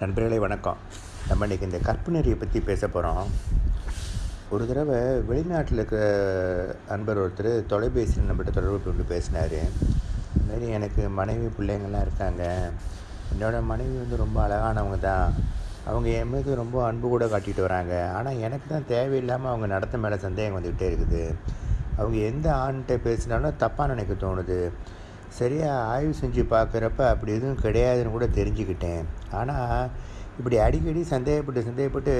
நண்பர்களே வணக்கம். நம்ம இன்றைக்கி இந்த கற்புணரியை பற்றி பேச போகிறோம் ஒரு தடவை வெளிநாட்டில் இருக்கிற அன்பர் ஒருத்தர் தொலைபேசியில் நம்மகிட்ட தொடர்பு கொண்டு பேசினார். இதுமாரி எனக்கு மனைவி பிள்ளைங்கள்லாம் இருக்காங்க. என்னோடய மனைவி வந்து ரொம்ப அழகானவங்க தான். அவங்க என் மீது ரொம்ப அன்பு கூட காட்டிட்டு வராங்க. ஆனால் எனக்கு தான் தேவையில்லாமல் அவங்க நடத்த மேலே சந்தேகம் வந்துக்கிட்டே இருக்குது. அவங்க எந்த ஆண்கிட்ட பேசினாலும் தப்பாக நினைக்க தோணுது. சரியாக ஆய்வு செஞ்சு பார்க்குறப்ப அப்படி எதுவும் கிடையாதுன்னு கூட தெரிஞ்சுக்கிட்டேன். ஆனால் இப்படி அடிக்கடி சந்தேகப்பட்டு சந்தேகப்பட்டு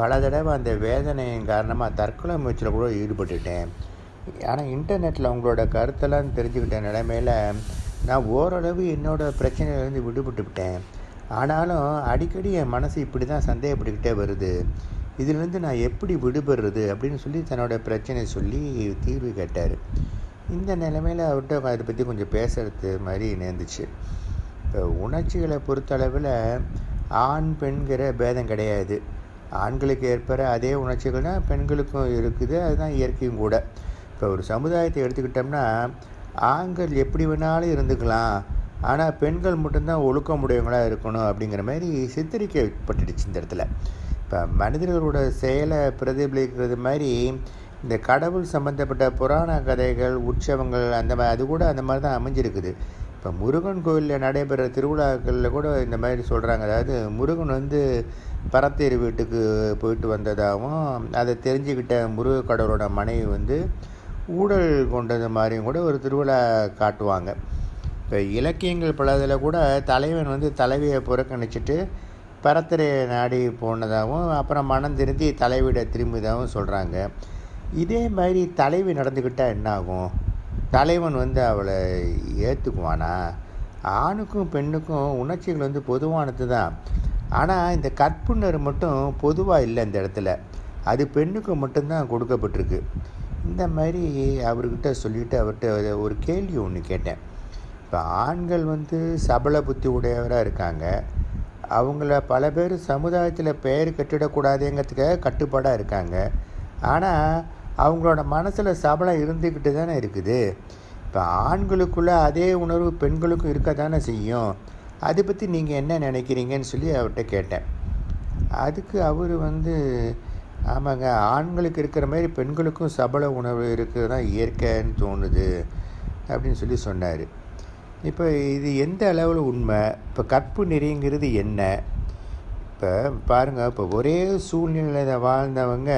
பல தடவை அந்த வேதனையின் காரணமாக தற்கொலை முயற்சியில் கூட ஈடுபட்டுட்டேன். ஆனால் இன்டர்நெட்டில் அவங்களோட கருத்தெல்லாம் தெரிஞ்சுக்கிட்ட நிலைமையில் நான் ஓரளவு என்னோடய பிரச்சனையிலேருந்து விடுபட்டு விட்டேன். ஆனாலும் அடிக்கடி என் மனசு இப்படி தான் சந்தேகப்பட்டுக்கிட்டே வருது. இதிலிருந்து நான் எப்படி விடுபடுறது அப்படின்னு சொல்லி தன்னோட பிரச்சனை சொல்லி தீர்வு கேட்டார். இந்த நிலைமையில் அவர்கிட்ட அதை பற்றி கொஞ்சம் பேசுகிறது மாதிரி நேர்ந்துச்சு இப்போ உணர்ச்சிகளை பொறுத்தளவில் ஆண் பெண்கிற பேதம் கிடையாது. ஆண்களுக்கு ஏற்பட அதே உணர்ச்சிகள் தான் பெண்களுக்கும் இருக்குது. அதுதான் இயற்கையும் கூட. இப்போ ஒரு சமுதாயத்தை எடுத்துக்கிட்டோம்னா ஆண்கள் எப்படி வேணாலும் இருந்துக்கலாம். ஆனால் பெண்கள் மட்டும்தான் ஒழுக்கமுடையவங்களாக இருக்கணும் அப்படிங்கிற மாதிரி சித்தரிக்கப்பட்டுடுச்சு இந்த இடத்துல. இப்போ மனிதர்களோட செயலை பிரதிபலிக்கிறது மாதிரி இந்த கடவுள் சம்மந்தப்பட்ட புராண கதைகள் உற்சவங்கள் அந்த மாதிரி அது கூட அந்த மாதிரி தான் அமைஞ்சிருக்குது. இப்போ முருகன் கோயிலில் நடைபெற திருவிழாக்களில் கூட இந்த மாதிரி சொல்கிறாங்க அதாவது முருகன் வந்து பரத்தேர் வீட்டுக்கு போயிட்டு வந்ததாகவும் அதை தெரிஞ்சுக்கிட்ட முருக கடவுளோட மனைவி வந்து ஊழல் கொண்டது மாதிரியும் கூட ஒரு திருவிழா காட்டுவாங்க. இப்போ இலக்கியங்கள் பலதில் கூட தலைவன் வந்து தலைவியை புறக்கணிச்சிட்டு பரத்திரையை நாடி போனதாகவும் அப்புறம் மனம் திருந்தி தலைவிட திரும்பியதாகவும் சொல்கிறாங்க இதே மாதிரி தலைவி நடந்துக்கிட்டால் என்ன ஆகும் தலைவன் வந்து அவளை ஏற்றுக்குவானா ஆணுக்கும் பெண்ணுக்கும் உணர்ச்சிகள் வந்து பொதுவானது தான். ஆனால் இந்த கற்புணர் மட்டும் பொதுவாக இல்லை இந்த இடத்துல. அது பெண்ணுக்கு மட்டும்தான் கொடுக்கப்பட்டிருக்கு. இந்த மாதிரி அவர்கிட்ட சொல்லிவிட்டு அவர்கிட்ட ஒரு கேள்வி ஒன்று கேட்டேன். இப்போ ஆண்கள் வந்து சபல புத்தி உடையவராக இருக்காங்க. அவங்கள பல பேர் சமுதாயத்தில் பெயர் கட்டிடக்கூடாதுங்கிறதுக்காக கட்டுப்பாடாக இருக்காங்க. ஆனால் அவங்களோட மனசில் சபலம் இருந்துக்கிட்டு தானே இருக்குது. இப்போ ஆண்களுக்குள்ளே அதே உணர்வு பெண்களுக்கும் இருக்க தானே செய்யும். அதை பற்றி நீங்கள் என்ன நினைக்கிறீங்கன்னு சொல்லி அவர்கிட்ட கேட்டேன். அதுக்கு அவர் வந்து ஆமாங்க ஆண்களுக்கு இருக்கிற மாதிரி பெண்களுக்கும் சபல உணர்வு இருக்கிறது தான் இயற்கைன்னு தோணுது அப்படின்னு சொல்லி சொன்னார். இப்போ இது எந்த அளவில் உண்மை? இப்போ கற்பு நெறிங்கிறது என்ன? இப்போ பாருங்கள் இப்போ ஒரே சூழ்நிலையில் வாழ்ந்தவங்க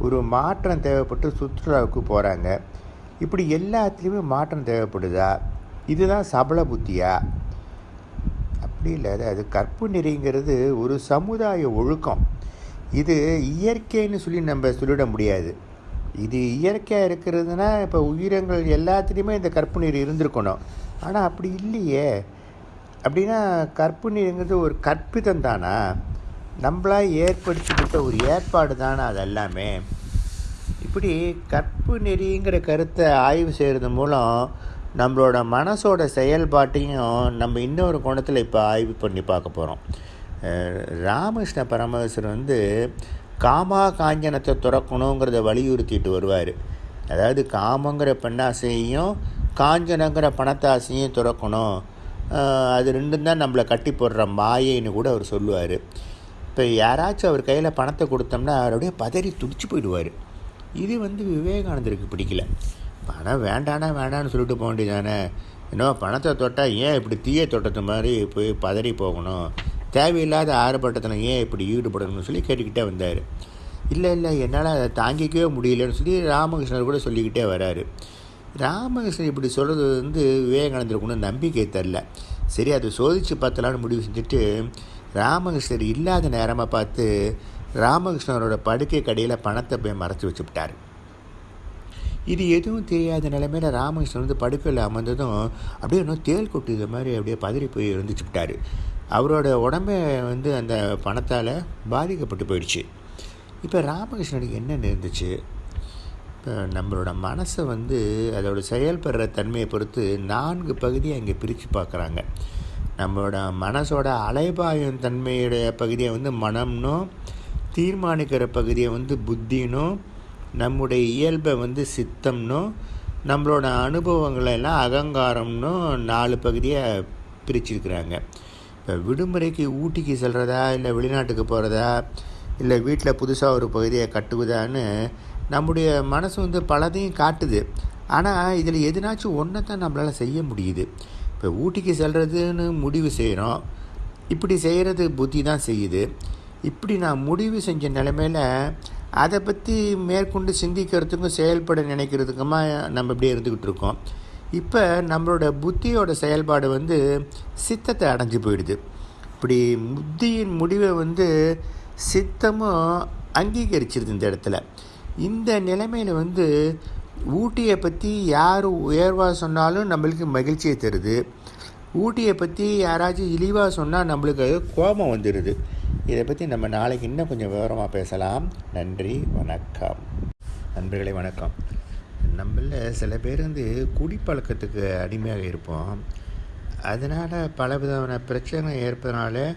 ஒரு மாற்றம் தேவைப்பட்டு சுற்றுலாவுக்கு போகிறாங்க இப்படி எல்லாத்துலேயுமே மாற்றம் தேவைப்படுதா? இதுதான் சபல புத்தியா? அப்படி இல்லை அது கற்பு நெறிங்கிறது ஒரு சமுதாய ஒழுக்கம். இது இயற்கைன்னு சொல்லி நம்ம சொல்லிட முடியாது. இது இயற்கையாக இருக்கிறதுனா இப்போ உயிரங்கள் எல்லாத்துலேயுமே இந்த கற்பு நீர் இருந்திருக்கணும். ஆனால் அப்படி இல்லையே. அப்படின்னா கற்பு நீருங்கிறது ஒரு கற்பிதம் தானா? நம்மளாக ஏற்படுத்திக்கிட்ட ஒரு ஏற்பாடு தானே அது எல்லாமே இப்படி கற்பு நெறிங்கிற கருத்தை ஆய்வு செய்கிறது மூலம் நம்மளோட மனசோட செயல்பாட்டையும் நம்ம இன்னொரு கோணத்தில் இப்போ ஆய்வு பண்ணி பார்க்க போகிறோம் ராமகிருஷ்ண பரமஹசர் வந்து காமா காஞ்சனத்தை துறக்கணுங்கிறத வலியுறுத்திட்டு வருவார். அதாவது காமங்கிற பெண்ணாசையும் காஞ்சனங்கிற பணத்தாசையும் துறக்கணும். அது ரெண்டும் தான் நம்மளை கட்டி போடுற மாயைன்னு கூட அவர் சொல்லுவார். இப்போ யாராச்சும் அவர் கையில் பணத்தை கொடுத்தோம்னா அவருடைய பதறி துடிச்சு போயிடுவார். இது வந்து விவேகானந்தருக்கு பிடிக்கல. பணம் வேண்டானா வேண்டான்னு சொல்லிட்டு போக வேண்டியதானே இன்னும் பணத்தை தொட்டால் ஏன் இப்படி தீய தொட்டது மாதிரி போய் பதறி போகணும்? தேவையில்லாத ஆர்ப்பாட்டத்தில் ஏன் இப்படி ஈடுபடணும்னு சொல்லி கேட்டுக்கிட்டே வந்தார். இல்லை இல்லை என்னால் அதை தாங்கிக்கவே முடியலன்னு சொல்லி ராமகிருஷ்ணர் கூட சொல்லிக்கிட்டே வராரு. ராமகிருஷ்ணன் இப்படி சொல்கிறது வந்து விவேகானந்தருக்கு ஒன்றும் நம்பிக்கை தரல சரி அதை சோதித்து பார்த்தலான்னு முடிவு செஞ்சுட்டு ராமகிருஷ்ணர் இல்லாத நேரமாக பார்த்து ராமகிருஷ்ணனோட படுக்கை கடையில் பணத்தை போய் மறைச்சி வச்சுவிட்டார் இது எதுவும் தெரியாத நிலைமையில் ராமகிருஷ்ணன் வந்து படுக்கையில் அமர்ந்ததும் அப்படியே இன்னும் தேல் கொட்டுது மாதிரி அப்படியே பதறி போய் இருந்துச்சு விட்டார் அவரோட உடம்பே வந்து அந்த பணத்தால் பாதிக்கப்பட்டு போயிடுச்சு. இப்போ ராமகிருஷ்ணனுக்கு என்ன நேர்ந்துச்சு இப்போ நம்மளோட மனசை வந்து அதோட செயல்படுற தன்மையை பொறுத்து நான்கு பகுதியை இங்கே பிரித்து பார்க்குறாங்க. நம்மளோட மனசோட அலைபாயும் தன்மையுடைய பகுதியை வந்து மனம்னும் தீர்மானிக்கிற பகுதியை வந்து புத்தினும் நம்முடைய இயல்பை வந்து சித்தம்னும் நம்மளோட அனுபவங்களை எல்லாம் அகங்காரம்னும் நாலு பகுதியை பிரிச்சிருக்கிறாங்க. இப்போ விடுமுறைக்கு ஊட்டிக்கு செல்கிறதா இல்லை வெளிநாட்டுக்கு போகிறதா இல்லை வீட்டில் புதுசாக ஒரு பகுதியை கட்டுவதான்னு நம்முடைய மனசு வந்து பலதையும் காட்டுது. ஆனால் இதில் எதுனாச்சும் ஒன்றை தான் நம்மளால் செய்ய முடியுது. இப்போ ஊட்டிக்கு செல்கிறதுன்னு முடிவு செய்கிறோம் இப்படி செய்கிறது புத்தி தான் செய்யுது. இப்படி நான் முடிவு செஞ்ச நிலைமையில் அதை பற்றி மேற்கொண்டு சிந்திக்கிறதுக்கும் செயல்பட நினைக்கிறதுக்குமா நம்ம இப்படியே இருந்துக்கிட்டு இருக்கோம். இப்போ நம்மளோட புத்தியோட செயல்பாடு வந்து சித்தத்தை அடைஞ்சு போயிடுது. இப்படி புத்தியின் முடிவை வந்து சித்தமும் அங்கீகரிச்சிருது இந்த இடத்துல. இந்த நிலைமையில் வந்து ஊட்டியை பற்றி யார் உயர்வாக சொன்னாலும் நம்மளுக்கு மகிழ்ச்சியை தருது. ஊட்டியை பற்றி யாராச்சும் இழிவாக சொன்னால் நம்மளுக்கு கோபம் வந்துடுது இதை பற்றி நம்ம நாளைக்கு இன்னும் கொஞ்சம் விவரமாக பேசலாம். நன்றி வணக்கம். நண்பர்களே வணக்கம். நம்மள சில பேர் வந்து குடிப்பழக்கத்துக்கு அடிமையாக இருப்போம். அதனால் பல விதமான பிரச்சனை ஏற்பதனால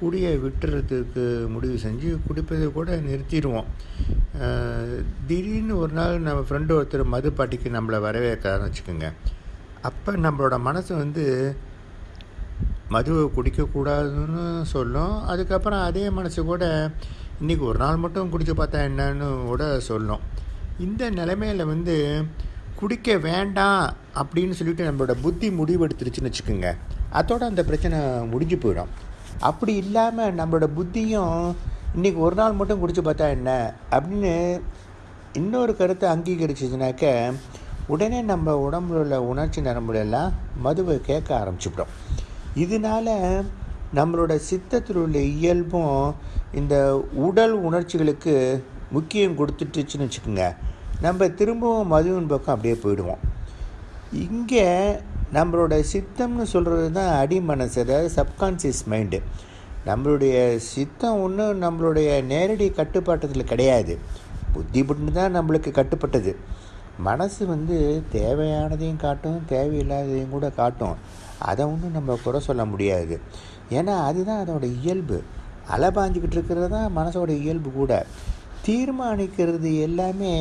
குடியை விட்டுறதுக்கு முடிவு செஞ்சு குடிப்பதை கூட நிறுத்திடுவோம். திடீர்னு ஒரு நாள் நம்ம ஃப்ரெண்டு ஒருத்தர் மது பாட்டிக்கு நம்மளை வரவேற்கிறான்னு வச்சுக்கோங்க. அப்போ நம்மளோட மனசு வந்து மதுவை குடிக்கக்கூடாதுன்னு சொல்லும். அதுக்கப்புறம் அதே மனசு கூட இன்றைக்கி ஒரு நாள் மட்டும் குடித்து பார்த்தா என்னன்னு கூட சொல்லும். இந்த நிலைமையில் வந்து குடிக்க வேண்டாம் அப்படின்னு சொல்லிட்டு நம்மளோட புத்தி முடிவெடுத்துருச்சுன்னு வச்சுக்கோங்க. அதோட அந்த பிரச்சனை முடிஞ்சு போயிடும். அப்படி இல்லாமல் நம்மளோட புத்தியும் இன்றைக்கி ஒரு நாள் மட்டும் குடித்து பார்த்தா என்ன? அப்படின்னு இன்னொரு கருத்தை அங்கீகரிச்சிச்சுனாக்க உடனே நம்ம உடம்புல உள்ள உணர்ச்சி நரம்புலாம் மதுவை கேட்க ஆரம்பிச்சுவிடும். இதனால் நம்மளோட சித்தத்தில் உள்ள இயல்பும் இந்த உடல் உணர்ச்சிகளுக்கு முக்கியம் கொடுத்துட்டுச்சுன்னு வச்சுக்கோங்க. நம்ம திரும்பவும் மதுவின் பக்கம் அப்படியே போயிடுவோம். இங்கே நம்மளோட சித்தம்னு சொல்கிறது தான் அடி மனசு அதாவது சப்கான்சியஸ் மைண்டு நம்மளுடைய சித்தம் ஒன்றும் நம்மளுடைய நேரடி கட்டுப்பாட்டத்தில் கிடையாது. புத்தி மட்டும் தான் நம்மளுக்கு கட்டுப்பட்டது. மனசு வந்து தேவையானதையும் காட்டும் தேவையில்லாததையும் கூட காட்டும். அதை ஒன்றும் நம்ம குறை சொல்ல முடியாது. ஏன்னா அதுதான் அதோட இயல்பு. அலைபாஞ்சிக்கிட்டு இருக்கிறது தான் மனசோட இயல்பு கூட. தீர்மானிக்கிறது எல்லாமே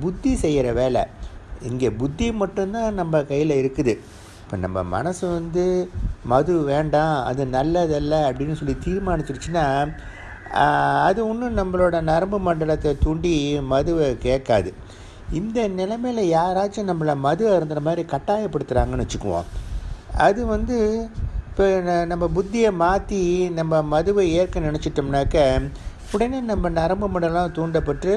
புத்தி செய்கிற வேலை. இங்கே புத்தி மட்டும்தான் நம்ம கையில் இருக்குது. இப்போ நம்ம மனசு வந்து மது வேண்டாம் அது நல்லதல்ல அப்படின்னு சொல்லி தீர்மானிச்சிருச்சுன்னா அது ஒன்றும் நம்மளோட நரம்பு மண்டலத்தை தூண்டி மதுவை கேட்காது. இந்த நிலைமையில் யாராச்சும் நம்மளை மது அருந்துற மாதிரி கட்டாயப்படுத்துகிறாங்கன்னு வச்சுக்குவோம். அது வந்து இப்போ நம்ம புத்தியை மாற்றி நம்ம மதுவை ஏற்க நினச்சிட்டோம்னாக்க உடனே நம்ம நரம்பு மண்டலம் தூண்டப்பட்டு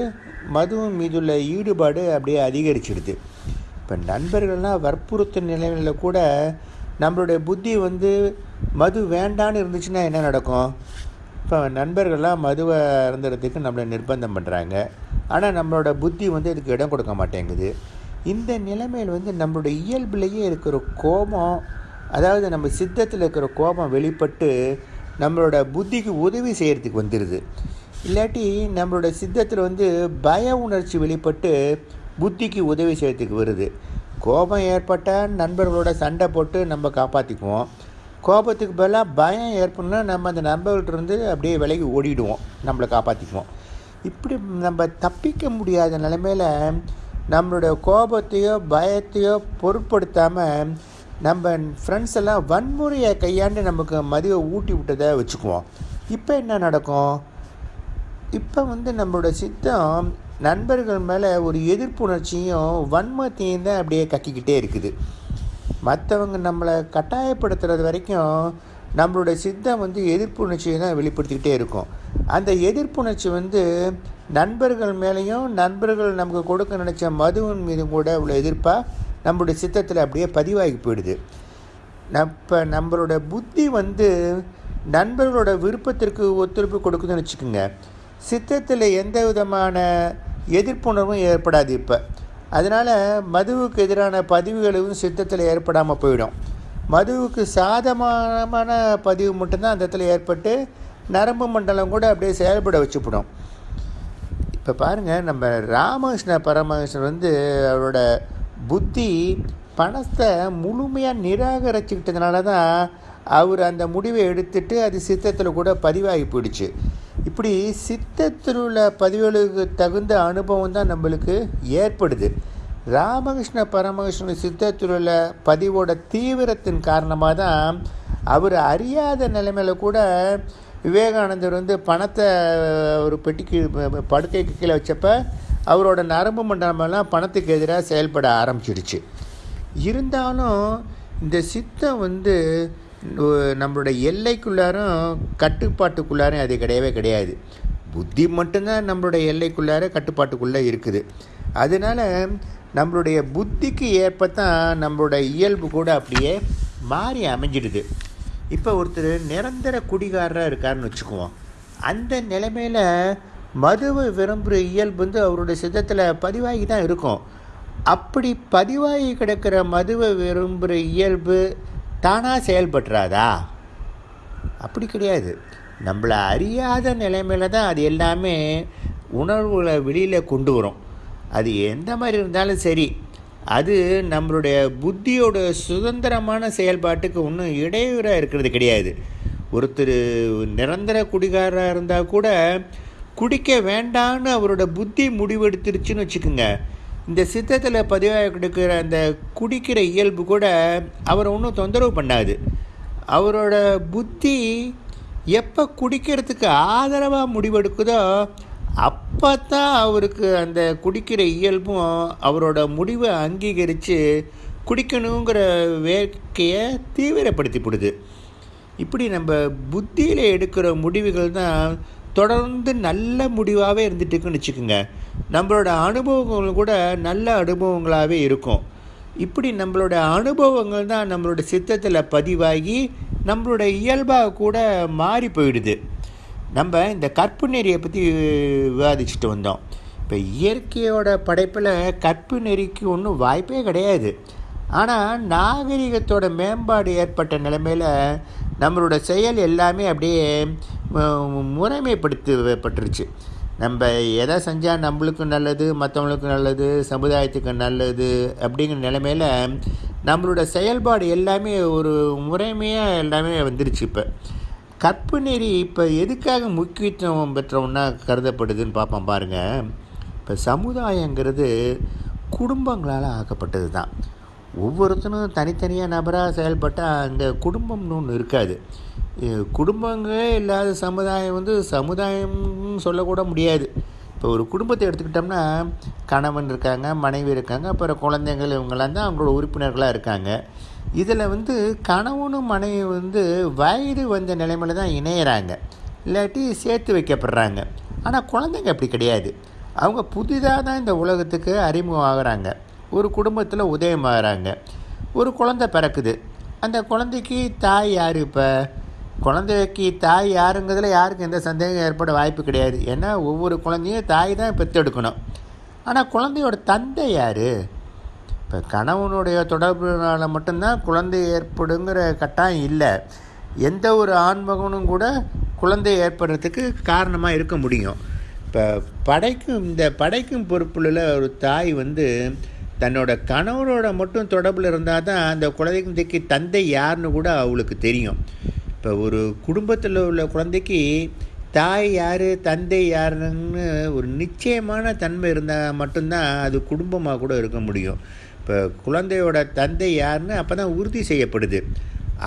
மதுவின் மீதுள்ள ஈடுபாடு அப்படியே அதிகரிச்சிடுது. இப்போ நண்பர்கள்லாம் வற்புறுத்தும் நிலைமையில் கூட நம்மளுடைய புத்தி வந்து மது வேண்டான்னு இருந்துச்சுன்னா என்ன நடக்கும்? இப்போ நண்பர்கள்லாம் மதுவை இருந்துறதுக்கு நம்மளை நிர்பந்தம் பண்ணுறாங்க ஆனால் நம்மளோட புத்தி வந்து இதுக்கு இடம் கொடுக்க மாட்டேங்குது. இந்த நிலைமையில் வந்து நம்மளுடைய இயல்பிலேயே இருக்கிற கோபம் அதாவது நம்ம சித்தத்தில் இருக்கிற கோபம் வெளிப்பட்டு நம்மளோட புத்திக்கு உதவி செய்கிறதுக்கு வந்துடுது இல்லாட்டி நம்மளோட சித்தத்தில் வந்து பய உணர்ச்சி வெளிப்பட்டு புத்திக்கு உதவி செய்கிறதுக்கு வருது. கோபம் ஏற்பட்டால் நண்பர்களோட சண்டை போட்டு நம்ம காப்பாற்றிக்குவோம் கோபத்துக்கு பதிலாக பயம் ஏற்படணும்னா நம்ம அந்த நண்பர்கள்ட்டிருந்து அப்படியே விலகி ஓடிடுவோம். நம்மளை காப்பாற்றிக்குவோம் இப்படி நம்ம தப்பிக்க முடியாத நிலைமையில் நம்மளோட கோபத்தையோ பயத்தையோ பொருட்படுத்தாமல் நம்ம ஃப்ரெண்ட்ஸ் எல்லாம் வன்முறையை கையாண்டு நமக்கு மதிவை ஊட்டி விட்டதை வச்சுக்குவோம். இப்போ என்ன நடக்கும்? இப்போ வந்து நம்மளோட சித்தம் நண்பர்கள் மேலே ஒரு எதிர்ப்புணர்ச்சியும் வன்மத்தையும் தான் அப்படியே கக்கிக்கிட்டே இருக்குது. மற்றவங்க நம்மளை கட்டாயப்படுத்துறது வரைக்கும் நம்மளோட சித்தம் வந்து எதிர்ப்புணர்ச்சியை தான் வெளிப்படுத்திக்கிட்டே இருக்கும். அந்த எதிர்ப்புணர்ச்சி வந்து நண்பர்கள் மேலேயும் நண்பர்கள் நமக்கு கொடுக்க நினச்ச மதுவின் மீதும் கூட உள்ள எதிர்ப்பாக நம்மளுடைய சித்தத்தில் அப்படியே பதிவாகி போயிடுது. இப்போ நம்மளோட புத்தி வந்து நண்பர்களோட விருப்பத்திற்கு ஒத்துழைப்பு கொடுக்குதுன்னு வச்சுக்கோங்க. சித்தத்தில் எந்த விதமான எதிர்ப்புணர்வும் ஏற்படாது இப்போ. அதனால் மதுவுக்கு எதிரான பதிவுகளும் சித்தத்தில் ஏற்படாமல் போயிடும். மதுவுக்கு சாதகமான பதிவு மட்டும்தான் அந்த இடத்துல ஏற்பட்டு நரம்பு மண்டலம் கூட அப்படியே செயல்பட வச்சுப்படும். இப்போ பாருங்கள் நம்ம ராமகிருஷ்ண பரமகிருஷ்ணன் வந்து அவரோட புத்தி பணத்தை முழுமையாக நிராகரிச்சுக்கிட்டதுனால தான் அவர் அந்த முடிவை எடுத்துட்டு அது சித்தத்தில் கூட பதிவாகி போயிடுச்சு. இப்படி சித்தத்தில் உள்ள பதிவுகளுக்கு தகுந்த அனுபவம் தான் நம்மளுக்கு ஏற்படுது. ராமகிருஷ்ண பரமகிருஷ்ணன் சித்தத்தில் உள்ள பதிவோட தீவிரத்தின் காரணமாக தான் அவர் அறியாத நிலைமையில கூட விவேகானந்தர் வந்து பணத்தை ஒரு பெட்டிக்கு படுக்கைக்கு கீழே வச்சப்ப அவரோட நரம்பு மண்டலமெல்லாம் பணத்துக்கு எதிராக செயல்பட ஆரம்பிச்சிடுச்சு. இருந்தாலும் இந்த சித்தம் வந்து நம்மளுடைய எல்லைக்குள்ளாரும் கட்டுப்பாட்டுக்குள்ளாரும் அது கிடையவே கிடையாது. புத்தி மட்டும்தான் நம்மளுடைய எல்லைக்குள்ளார கட்டுப்பாட்டுக்குள்ளே இருக்குது. அதனால் நம்மளுடைய புத்திக்கு ஏற்பத்தான் நம்மளுடைய இயல்பு கூட அப்படியே மாறி அமைஞ்சிடுது. இப்போ ஒருத்தர் நிரந்தர குடிகாரராக இருக்காருன்னு வச்சுக்குவோம். அந்த நிலைமையில் மதுவை விரும்புகிற இயல்பு வந்து அவருடைய சித்தத்தில் பதிவாகி தான் இருக்கும். அப்படி பதிவாகி கிடக்கிற மதுவை விரும்புகிற இயல்பு தானாக செயல்பட்டுறாதா? அப்படி கிடையாது. நம்மளை அறியாத நிலைமையில தான் அது எல்லாமே உணர்வுகளை வெளியில் கொண்டு வரும். அது எந்த மாதிரி இருந்தாலும் சரி அது நம்மளுடைய புத்தியோட சுதந்திரமான செயல்பாட்டுக்கு ஒன்றும் இடையூறாக இருக்கிறது கிடையாது. ஒருத்தர் நிரந்தர குடிகாரராக இருந்தால் கூட குடிக்க வேண்டான்னு அவரோட புத்தி முடிவெடுத்துருச்சுன்னு வச்சுக்கோங்க. இந்த சித்தத்தில் பதிவாக கொடுக்குற அந்த குடிக்கிற இயல்பு கூட அவரை ஒன்றும் தொந்தரவு பண்ணாது. அவரோட புத்தி எப்போ குடிக்கிறதுக்கு ஆதரவாக முடிவெடுக்குதோ அப்போ தான் அவருக்கு அந்த குடிக்கிற இயல்பும் அவரோட முடிவை அங்கீகரித்து குடிக்கணுங்கிற வேட்கையை தீவிரப்படுத்திப்படுது இப்படி நம்ம புத்தியில் எடுக்கிற முடிவுகள் தான் தொடர்ந்து நல்ல முடிவாகவே இருந்துட்டு இருக்குன்னு வச்சுக்கோங்க. நம்மளோட அனுபவங்கள் கூட நல்ல அனுபவங்களாகவே இருக்கும். இப்படி நம்மளோட அனுபவங்கள் தான் நம்மளோட சித்தத்தில் பதிவாகி நம்மளோட இயல்பாக கூட மாறி போயிடுது. நம்ம இந்த கற்பு நெறியை பற்றி விவாதிச்சுட்டு வந்தோம். இப்போ இயற்கையோட படைப்பில் கற்பு நெறிக்கு ஒன்றும் வாய்ப்பே கிடையாது. ஆனால் நாகரிகத்தோட மேம்பாடு ஏற்பட்ட நிலைமையில் நம்மளோட செயல் எல்லாமே அப்படியே முறைமைப்படுத்தப்பட்டுருச்சு. நம்ம எதை செஞ்சால் நம்மளுக்கும் நல்லது மற்றவங்களுக்கும் நல்லது சமுதாயத்துக்கு நல்லது அப்படிங்கிற நிலைமையில் நம்மளோட செயல்பாடு எல்லாமே ஒரு முறைமையாக எல்லாமே வந்துருச்சு இப்போ. கற்பு நெறி இப்போ எதுக்காக முக்கியத்துவம் பெற்ற கருதப்படுதுன்னு பார்ப்போம் பாருங்கள் இப்போ சமுதாயங்கிறது குடும்பங்களால் ஆக்கப்பட்டது தான் ஒவ்வொருத்தனும் தனித்தனியாக நபராக செயல்பட்டால் அந்த குடும்பம்னு ஒன்று இருக்காது. குடும்பங்களே இல்லாத சமுதாயம் வந்து சமுதாயம்னு சொல்லக்கூட முடியாது. இப்போ ஒரு குடும்பத்தை எடுத்துக்கிட்டோம்னா கணவன் இருக்காங்க மனைவி இருக்காங்க அப்புறம் குழந்தைங்கள் இவங்கெல்லாம் தான் அவங்களோட உறுப்பினர்களாக இருக்காங்க. இதில் வந்து கணவனும் மனைவி வந்து வயது வந்த நிலைமையில் தான் இணையிறாங்க. இல்லாட்டி சேர்த்து வைக்கப்படுறாங்க. ஆனால் குழந்தைங்க அப்படி கிடையாது. அவங்க புதிதாக தான் இந்த உலகத்துக்கு அறிமுகம் ஆகிறாங்க ஒரு குடும்பத்தில் உதயமாகறாங்க. ஒரு குழந்தை பிறக்குது. அந்த குழந்தைக்கு தாய் யார் இப்போ? குழந்தைக்கு தாய் யாருங்கிறதுல யாருக்கும் எந்த சந்தேகம் ஏற்பட வாய்ப்பு கிடையாது. ஏன்னா ஒவ்வொரு குழந்தையும் தாய் தான் பெற்றெடுக்கணும். ஆனால் குழந்தையோட தந்தை யார்? இப்போ கணவனுடைய தொடர்புனால மட்டும்தான் குழந்தை ஏற்படுங்கிற கட்டாயம் இல்லை. எந்த ஒரு ஆண்மகனும் கூட குழந்தை ஏற்படுறதுக்கு காரணமாக இருக்க முடியும். இப்போ படைக்கும் இந்த படைக்கும் பொறுப்புள்ள ஒரு தாய் வந்து தன்னோட கணவனோட மட்டும் தொடர்பில் இருந்தால் தான் அந்த குழந்தைக்கு தந்தை யாருன்னு கூட அவளுக்கு தெரியும். இப்போ ஒரு குடும்பத்தில் உள்ள குழந்தைக்கு தாய் யார் தந்தை யாருன்னு ஒரு நிச்சயமான தன்மை இருந்தால் மட்டும்தான் அது குடும்பமாக கூட இருக்க முடியும். இப்போ குழந்தையோட தந்தை யாருன்னு அப்போ தான் உறுதி செய்யப்படுது.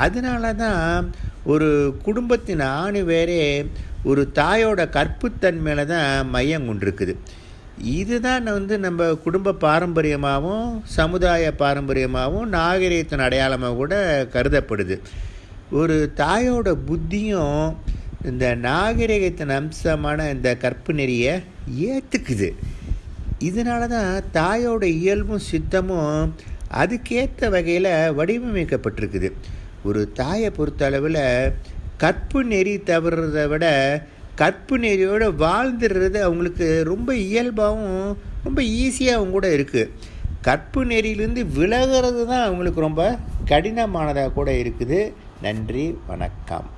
அதனால தான் ஒரு குடும்பத்தின் ஆணி வேறே ஒரு தாயோட கற்புத்தன்மையில தான் மையம் கொண்டிருக்குது. இதுதான் வந்து நம்ம குடும்ப பாரம்பரியமாகவும் சமுதாய பாரம்பரியமாகவும் நாகரீகத்தின் அடையாளமாக கூட கருதப்படுது. ஒரு தாயோட புத்தியும் இந்த நாகரிகத்தின் அம்சமான இந்த கற்பு நெறியை ஏற்றுக்குது இதனால தான் தாயோட இயல்பும் சித்தமும் அதுக்கேற்ற வகையில் வடிவமைக்கப்பட்டிருக்குது. ஒரு தாயை பொறுத்த அளவில் கற்பு நெறி தவறுறதை விட கற்பு நெறியோடு வாழ்ந்துடுறது அவங்களுக்கு ரொம்ப இயல்பாகவும் ரொம்ப ஈஸியாகவும் கூட இருக்குது கற்பு நெறியிலேருந்து விலகிறது தான் அவங்களுக்கு ரொம்ப கடினமானதாக கூட இருக்குது. நன்றி வணக்கம்.